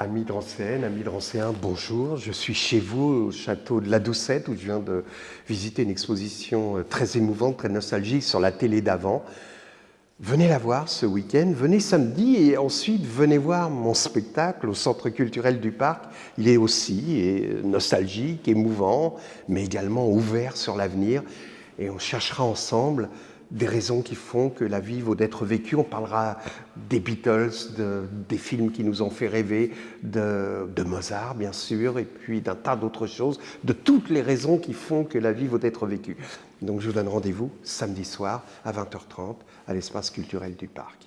Amis Drancéenne, amis Drancéens, bonjour. Je suis chez vous au château de la Doucette où je viens de visiter une exposition euh, très émouvante, très nostalgique sur la télé d'avant. Venez la voir ce week-end, venez samedi et ensuite venez voir mon spectacle au Centre culturel du Parc. Il est aussi euh, nostalgique, émouvant, mais également ouvert sur l'avenir. Et on cherchera ensemble des raisons qui font que la vie vaut d'être vécue. On parlera des Beatles, des films qui nous ont fait rêver, de, de Mozart bien sûr, et puis d'un tas d'autres choses, de toutes les raisons qui font que la vie vaut d'être vécue. Donc je vous donne rendez-vous samedi soir à 20h30 à l'espace culturel du parc.